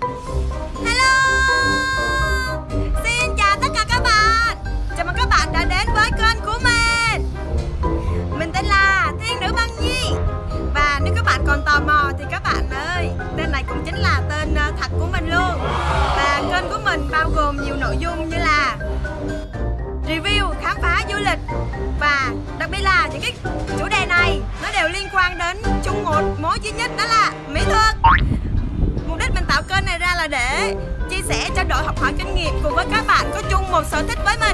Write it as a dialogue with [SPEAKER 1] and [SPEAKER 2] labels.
[SPEAKER 1] Hello. Xin chào tất cả các bạn. Chào mừng các bạn đã đến với kênh của mình. Mình tên là Thiên Nữ Băng Nhi. Và nếu các bạn còn tò mò thì các bạn ơi Tên này cũng chính là tên ờ, thật của mình luôn. Và kênh của mình bao gồm nhiều nội dung như là Review, khám phá du lịch. Và đặc biệt là những cái chủ đề này Nó đều liên quan đến chung một mối duy nhất đó là chia sẻ trao đổi học hỏi kinh nghiệm cùng với các bạn có chung một sở thích với mình